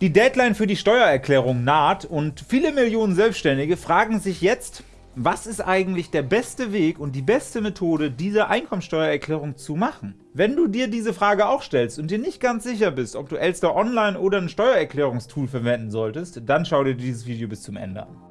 Die Deadline für die Steuererklärung naht und viele Millionen Selbstständige fragen sich jetzt, was ist eigentlich der beste Weg und die beste Methode, diese Einkommensteuererklärung zu machen? Wenn du dir diese Frage auch stellst und dir nicht ganz sicher bist, ob du Elster Online oder ein Steuererklärungstool verwenden solltest, dann schau dir dieses Video bis zum Ende an.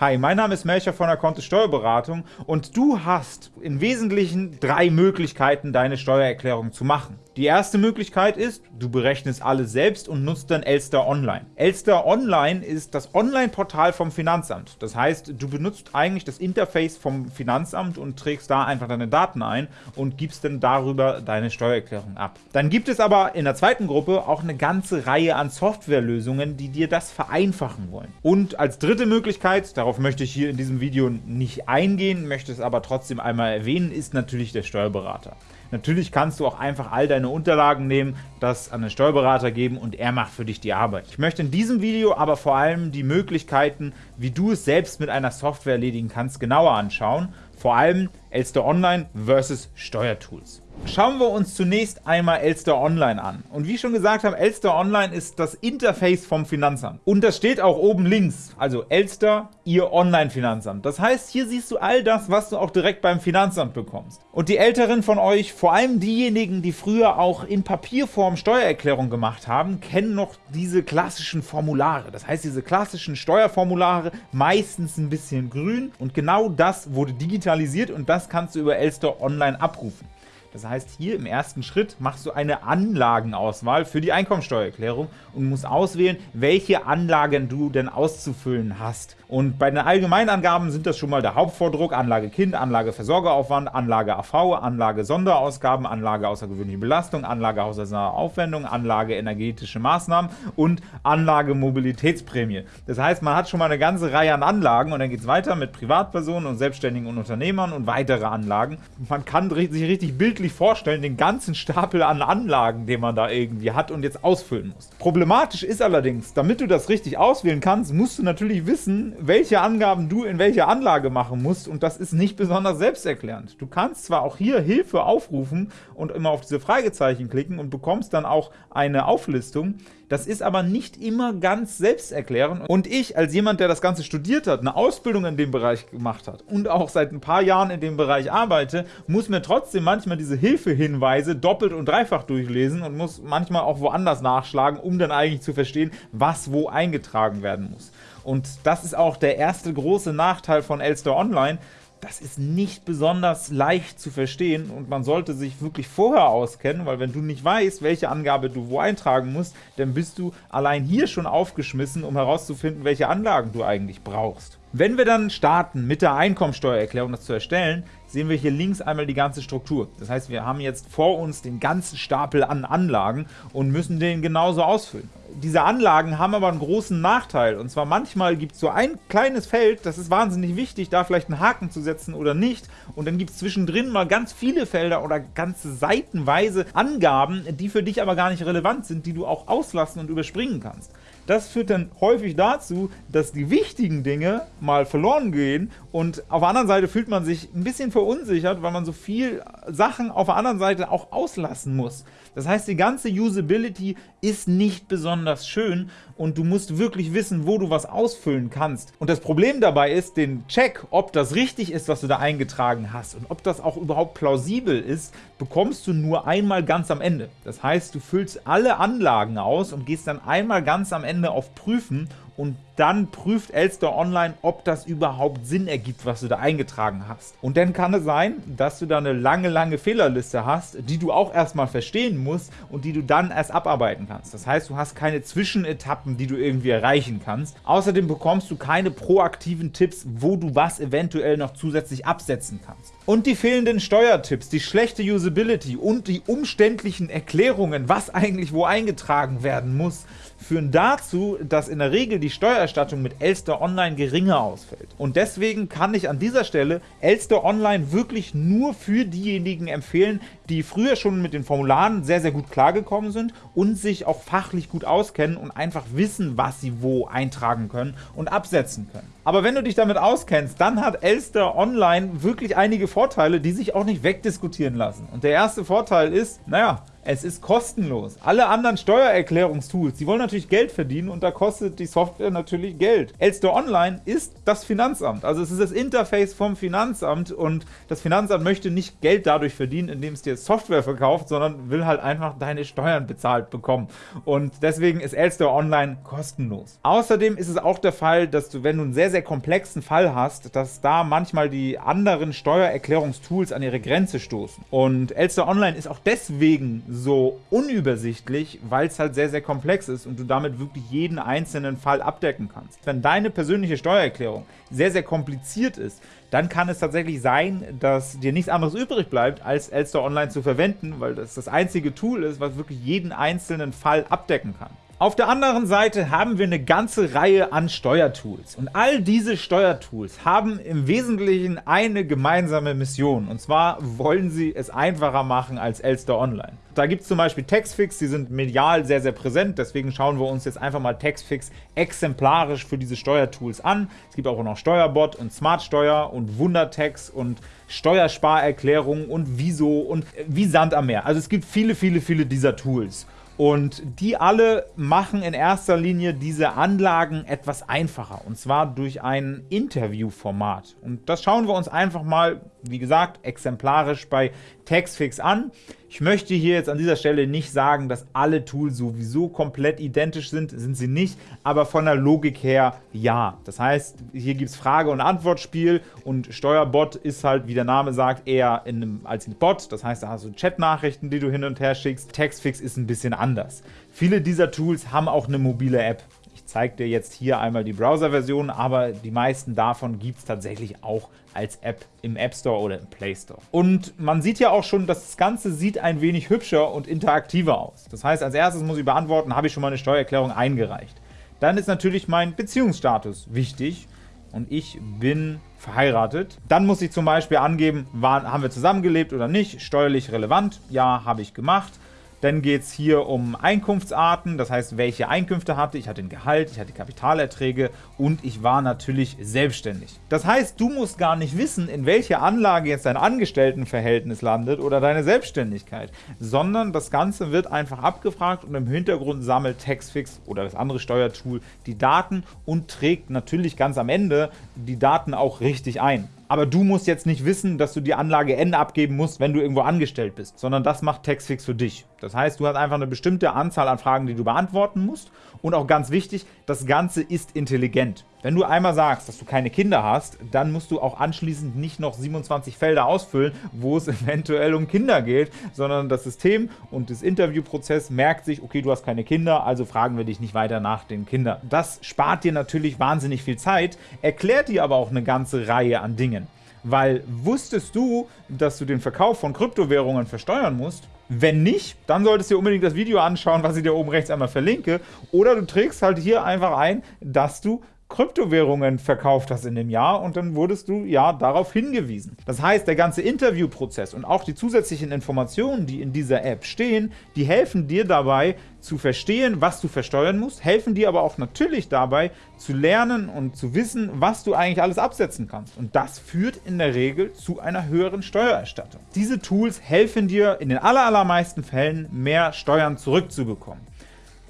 Hi, mein Name ist Melcher von der Kontist Steuerberatung und du hast im Wesentlichen drei Möglichkeiten, deine Steuererklärung zu machen. Die erste Möglichkeit ist, du berechnest alles selbst und nutzt dann Elster Online. Elster Online ist das Online-Portal vom Finanzamt. Das heißt, du benutzt eigentlich das Interface vom Finanzamt und trägst da einfach deine Daten ein und gibst dann darüber deine Steuererklärung ab. Dann gibt es aber in der zweiten Gruppe auch eine ganze Reihe an Softwarelösungen, die dir das vereinfachen wollen. Und als dritte Möglichkeit, darauf möchte ich hier in diesem Video nicht eingehen, möchte es aber trotzdem einmal erwähnen, ist natürlich der Steuerberater. Natürlich kannst du auch einfach all deine Unterlagen nehmen, das an den Steuerberater geben und er macht für dich die Arbeit. Ich möchte in diesem Video aber vor allem die Möglichkeiten, wie du es selbst mit einer Software erledigen kannst, genauer anschauen. Vor allem Elster Online versus Steuertools. Schauen wir uns zunächst einmal Elster Online an. Und wie schon gesagt habe, Elster Online ist das Interface vom Finanzamt. Und das steht auch oben links, also Elster, Ihr Online-Finanzamt. Das heißt, hier siehst du all das, was du auch direkt beim Finanzamt bekommst. Und die Älteren von euch, vor allem diejenigen, die früher auch in Papierform Steuererklärung gemacht haben, kennen noch diese klassischen Formulare. Das heißt, diese klassischen Steuerformulare, meistens ein bisschen grün. Und genau das wurde digitalisiert und das kannst du über Elster Online abrufen. Das heißt, hier im ersten Schritt machst du eine Anlagenauswahl für die Einkommensteuererklärung und musst auswählen, welche Anlagen du denn auszufüllen hast. Und bei den Allgemeinangaben sind das schon mal der Hauptvordruck, Anlage Kind, Anlage Versorgeraufwand, Anlage AV, Anlage Sonderausgaben, Anlage außergewöhnliche Belastung, Anlage haushaltsnahe Aufwendung, Anlage energetische Maßnahmen und Anlage Mobilitätsprämie. Das heißt, man hat schon mal eine ganze Reihe an Anlagen und dann geht es weiter mit Privatpersonen und Selbstständigen und Unternehmern und weitere Anlagen. Man kann sich richtig bildlich vorstellen, den ganzen Stapel an Anlagen, den man da irgendwie hat und jetzt ausfüllen muss. Problematisch ist allerdings, damit du das richtig auswählen kannst, musst du natürlich wissen, welche Angaben du in welcher Anlage machen musst und das ist nicht besonders selbsterklärend. Du kannst zwar auch hier Hilfe aufrufen und immer auf diese Fragezeichen klicken und bekommst dann auch eine Auflistung, das ist aber nicht immer ganz selbsterklärend und ich als jemand, der das Ganze studiert hat, eine Ausbildung in dem Bereich gemacht hat und auch seit ein paar Jahren in dem Bereich arbeite, muss mir trotzdem manchmal diese Hilfehinweise doppelt und dreifach durchlesen und muss manchmal auch woanders nachschlagen, um dann eigentlich zu verstehen, was wo eingetragen werden muss. Und das ist auch der erste große Nachteil von Elster Online, das ist nicht besonders leicht zu verstehen und man sollte sich wirklich vorher auskennen, weil wenn du nicht weißt, welche Angabe du wo eintragen musst, dann bist du allein hier schon aufgeschmissen, um herauszufinden, welche Anlagen du eigentlich brauchst. Wenn wir dann starten, mit der Einkommensteuererklärung das zu erstellen, sehen wir hier links einmal die ganze Struktur. Das heißt, wir haben jetzt vor uns den ganzen Stapel an Anlagen und müssen den genauso ausfüllen diese Anlagen haben aber einen großen Nachteil. Und zwar manchmal gibt es so ein kleines Feld, das ist wahnsinnig wichtig, da vielleicht einen Haken zu setzen oder nicht. Und dann gibt es zwischendrin mal ganz viele Felder oder ganze seitenweise Angaben, die für dich aber gar nicht relevant sind, die du auch auslassen und überspringen kannst. Das führt dann häufig dazu, dass die wichtigen Dinge mal verloren gehen und auf der anderen Seite fühlt man sich ein bisschen verunsichert, weil man so viel Sachen auf der anderen Seite auch auslassen muss. Das heißt, die ganze Usability ist nicht besonders schön und du musst wirklich wissen, wo du was ausfüllen kannst. Und das Problem dabei ist, den Check, ob das richtig ist, was du da eingetragen hast und ob das auch überhaupt plausibel ist, bekommst du nur einmal ganz am Ende. Das heißt, du füllst alle Anlagen aus und gehst dann einmal ganz am Ende auf Prüfen und dann prüft Elster Online, ob das überhaupt Sinn ergibt, was du da eingetragen hast. Und dann kann es sein, dass du da eine lange, lange Fehlerliste hast, die du auch erstmal verstehen musst und die du dann erst abarbeiten kannst. Das heißt, du hast keine Zwischenetappen, die du irgendwie erreichen kannst. Außerdem bekommst du keine proaktiven Tipps, wo du was eventuell noch zusätzlich absetzen kannst. Und die fehlenden Steuertipps, die schlechte Usability und die umständlichen Erklärungen, was eigentlich wo eingetragen werden muss, führen dazu, dass in der Regel die Steuererstattung mit Elster Online geringer ausfällt. Und deswegen kann ich an dieser Stelle Elster Online wirklich nur für diejenigen empfehlen, die früher schon mit den Formularen sehr, sehr gut klargekommen sind und sich auch fachlich gut auskennen und einfach wissen, was sie wo eintragen können und absetzen können. Aber wenn du dich damit auskennst, dann hat Elster Online wirklich einige Vorteile, die sich auch nicht wegdiskutieren lassen. Und der erste Vorteil ist, naja, Es ist kostenlos. Alle anderen Steuererklärungstools, die wollen natürlich Geld verdienen und da kostet die Software natürlich Geld. Elster Online ist das Finanzamt, also es ist das Interface vom Finanzamt und das Finanzamt möchte nicht Geld dadurch verdienen, indem es dir Software verkauft, sondern will halt einfach deine Steuern bezahlt bekommen. Und deswegen ist Elster Online kostenlos. Außerdem ist es auch der Fall, dass du, wenn du einen sehr, sehr komplexen Fall hast, dass da manchmal die anderen Steuererklärungstools an ihre Grenze stoßen. Und Elster Online ist auch deswegen so unübersichtlich, weil es halt sehr, sehr komplex ist und du damit wirklich jeden einzelnen Fall abdecken kannst. Wenn deine persönliche Steuererklärung sehr, sehr kompliziert ist, dann kann es tatsächlich sein, dass dir nichts anderes übrig bleibt, als Elster Online zu verwenden, weil das das einzige Tool ist, was wirklich jeden einzelnen Fall abdecken kann. Auf der anderen Seite haben wir eine ganze Reihe an Steuertools. Und all diese Steuertools haben im Wesentlichen eine gemeinsame Mission. Und zwar wollen sie es einfacher machen als Elster Online. Da gibt es zum Beispiel Taxfix, die sind medial sehr, sehr präsent. Deswegen schauen wir uns jetzt einfach mal Taxfix exemplarisch für diese Steuertools an. Es gibt auch noch Steuerbot und Smartsteuer und Wundertax und Steuersparerklärung und Wieso und wie Sand am Meer. Also es gibt viele, viele, viele dieser Tools. Und die alle machen in erster Linie diese Anlagen etwas einfacher, und zwar durch ein Interviewformat. Und das schauen wir uns einfach mal, wie gesagt, exemplarisch bei Taxfix an. Ich möchte hier jetzt an dieser Stelle nicht sagen, dass alle Tools sowieso komplett identisch sind, sind sie nicht, aber von der Logik her ja. Das heißt, hier gibt es Frage- und Antwortspiel und Steuerbot ist halt, wie der Name sagt, eher in einem, als ein Bot. Das heißt, da hast du Chatnachrichten, die du hin und her schickst. Taxfix ist ein bisschen anders. Viele dieser Tools haben auch eine mobile App zeige dir jetzt hier einmal die Browser-Version, aber die meisten davon gibt es tatsächlich auch als App im App Store oder im Play Store. Und man sieht ja auch schon, das Ganze sieht ein wenig hübscher und interaktiver aus. Das heißt, als erstes muss ich beantworten, habe ich schon mal eine Steuererklärung eingereicht. Dann ist natürlich mein Beziehungsstatus wichtig und ich bin verheiratet. Dann muss ich zum Beispiel angeben, waren, haben wir zusammengelebt oder nicht, steuerlich relevant, ja, habe ich gemacht. Dann geht es hier um Einkunftsarten, das heißt, welche Einkünfte hatte ich. hatte ein Gehalt, ich hatte Kapitalerträge und ich war natürlich selbstständig. Das heißt, du musst gar nicht wissen, in welcher Anlage jetzt dein Angestelltenverhältnis landet oder deine Selbstständigkeit, sondern das Ganze wird einfach abgefragt und im Hintergrund sammelt Taxfix oder das andere Steuertool die Daten und trägt natürlich ganz am Ende die Daten auch richtig ein aber du musst jetzt nicht wissen, dass du die Anlage N abgeben musst, wenn du irgendwo angestellt bist, sondern das macht Taxfix für dich. Das heißt, du hast einfach eine bestimmte Anzahl an Fragen, die du beantworten musst und auch ganz wichtig, das Ganze ist intelligent. Wenn du einmal sagst, dass du keine Kinder hast, dann musst du auch anschließend nicht noch 27 Felder ausfüllen, wo es eventuell um Kinder geht, sondern das System und das Interviewprozess merkt sich, okay, du hast keine Kinder, also fragen wir dich nicht weiter nach den Kindern. Das spart dir natürlich wahnsinnig viel Zeit, erklärt dir aber auch eine ganze Reihe an Dingen. Weil wusstest du, dass du den Verkauf von Kryptowährungen versteuern musst? Wenn nicht, dann solltest du dir unbedingt das Video anschauen, was ich dir oben rechts einmal verlinke. Oder du trägst halt hier einfach ein, dass du Kryptowährungen verkauft hast in dem Jahr und dann wurdest du ja darauf hingewiesen. Das heißt, der ganze Interviewprozess und auch die zusätzlichen Informationen, die in dieser App stehen, die helfen dir dabei zu verstehen, was du versteuern musst, helfen dir aber auch natürlich dabei zu lernen und zu wissen, was du eigentlich alles absetzen kannst. Und das führt in der Regel zu einer höheren Steuererstattung. Diese Tools helfen dir in den allermeisten Fällen mehr Steuern zurückzubekommen.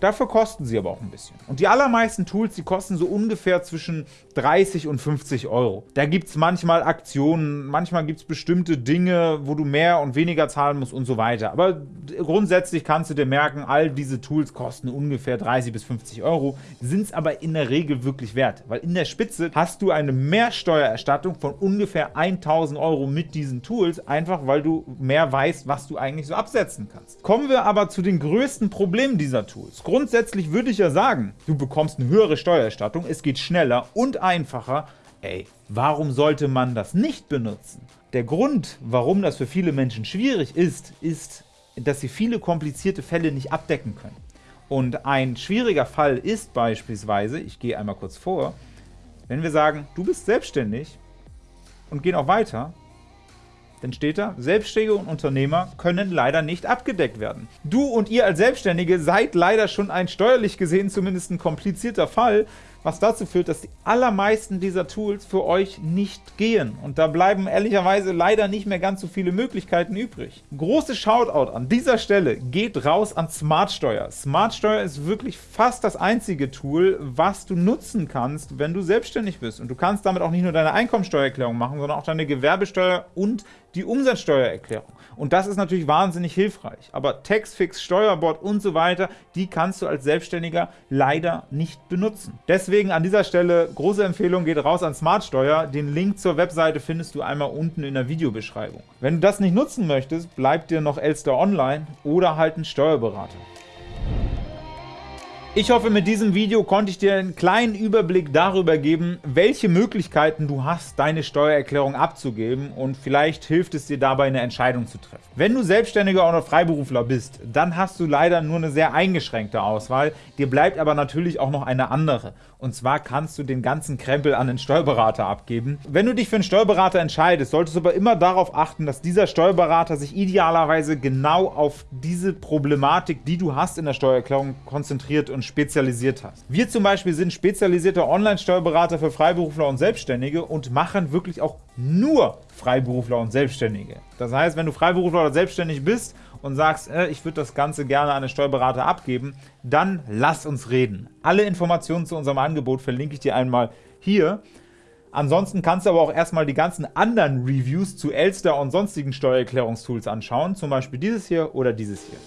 Dafür kosten sie aber auch ein bisschen. Und die allermeisten Tools, die kosten so ungefähr zwischen 30 und 50 Euro. Da gibt es manchmal Aktionen, manchmal gibt es bestimmte Dinge, wo du mehr und weniger zahlen musst und so weiter. Aber grundsätzlich kannst du dir merken, all diese Tools kosten ungefähr 30 bis 50 Euro, sind es aber in der Regel wirklich wert. Weil in der Spitze hast du eine Mehrsteuererstattung von ungefähr 1000 Euro mit diesen Tools, einfach weil du mehr weißt, was du eigentlich so absetzen kannst. Kommen wir aber zu den größten Problemen dieser Tools grundsätzlich würde ich ja sagen, du bekommst eine höhere Steuererstattung, es geht schneller und einfacher. Ey, warum sollte man das nicht benutzen? Der Grund, warum das für viele Menschen schwierig ist, ist, dass sie viele komplizierte Fälle nicht abdecken können. Und ein schwieriger Fall ist beispielsweise, ich gehe einmal kurz vor, wenn wir sagen, du bist selbstständig und gehen auch weiter, dann steht da, Selbstständige und Unternehmer können leider nicht abgedeckt werden. Du und ihr als Selbstständige seid leider schon ein steuerlich gesehen zumindest ein komplizierter Fall, was dazu führt, dass die allermeisten dieser Tools für euch nicht gehen. Und da bleiben ehrlicherweise leider nicht mehr ganz so viele Möglichkeiten übrig. Großes Shoutout an dieser Stelle geht raus an Smartsteuer. Smartsteuer ist wirklich fast das einzige Tool, was du nutzen kannst, wenn du selbstständig bist. Und du kannst damit auch nicht nur deine Einkommensteuererklärung machen, sondern auch deine Gewerbesteuer und die Umsatzsteuererklärung. Und das ist natürlich wahnsinnig hilfreich. Aber Taxfix, Steuerbord und so weiter, die kannst du als Selbstständiger leider nicht benutzen. Deswegen an dieser Stelle große Empfehlung, geht raus an Smartsteuer. Den Link zur Webseite findest du einmal unten in der Videobeschreibung. Wenn du das nicht nutzen möchtest, bleibt dir noch Elster Online oder halt ein Steuerberater. Ich hoffe, mit diesem Video konnte ich dir einen kleinen Überblick darüber geben, welche Möglichkeiten du hast, deine Steuererklärung abzugeben und vielleicht hilft es dir dabei, eine Entscheidung zu treffen. Wenn du Selbstständiger oder Freiberufler bist, dann hast du leider nur eine sehr eingeschränkte Auswahl, dir bleibt aber natürlich auch noch eine andere. Und zwar kannst du den ganzen Krempel an den Steuerberater abgeben. Wenn du dich für einen Steuerberater entscheidest, solltest du aber immer darauf achten, dass dieser Steuerberater sich idealerweise genau auf diese Problematik, die du hast in der Steuererklärung, konzentriert und spezialisiert hast. Wir zum Beispiel sind spezialisierte Online-Steuerberater für Freiberufler und Selbstständige und machen wirklich auch nur Freiberufler und Selbstständige. Das heißt, wenn du Freiberufler oder selbstständig bist und sagst, äh, ich würde das Ganze gerne an einen Steuerberater abgeben, dann lass uns reden. Alle Informationen zu unserem Angebot verlinke ich dir einmal hier. Ansonsten kannst du aber auch erstmal die ganzen anderen Reviews zu Elster und sonstigen Steuererklärungstools anschauen, zum Beispiel dieses hier oder dieses hier.